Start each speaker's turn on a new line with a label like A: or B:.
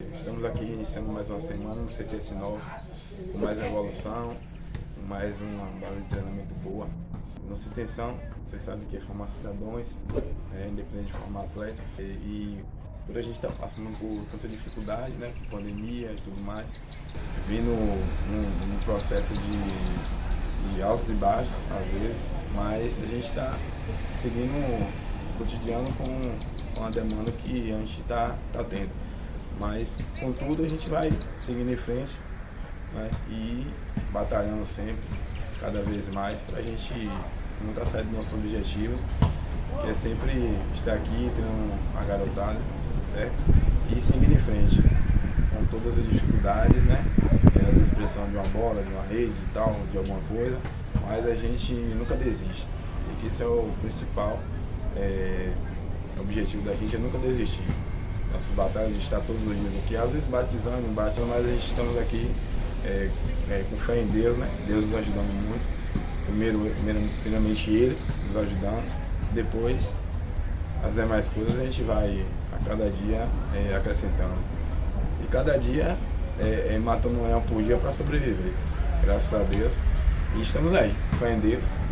A: Estamos aqui iniciando mais uma semana no CPS 9, com mais evolução, com mais uma base de treinamento boa. Nossa intenção, vocês sabem que é formar cidadãos, é, independente de formar atletas. E, e a gente estar tá passando por tanta dificuldade, né, pandemia e tudo mais, vindo num, num processo de, de altos e baixos, às vezes, mas a gente está seguindo o cotidiano com, com a demanda que a gente está tá tendo. Mas, contudo, a gente vai seguindo em frente né? e batalhando sempre, cada vez mais, para a gente nunca sair dos nossos objetivos, que é sempre estar aqui, tendo uma garotada, certo? E seguindo em frente, com todas as dificuldades, né? As expressões de uma bola, de uma rede e tal, de alguma coisa, mas a gente nunca desiste. E que esse é o principal é, objetivo da gente, é nunca desistir nossas batalhas, a gente está todos os dias aqui, às vezes batizando, batendo, mas a gente estamos aqui é, é, com fé em Deus, né? Deus nos ajudando muito. Primeiro, primeiramente Ele nos ajudando, depois as demais coisas a gente vai a cada dia é, acrescentando. E cada dia é, é matando um leão por dia para sobreviver. Graças a Deus. E estamos aí, fé em Deus.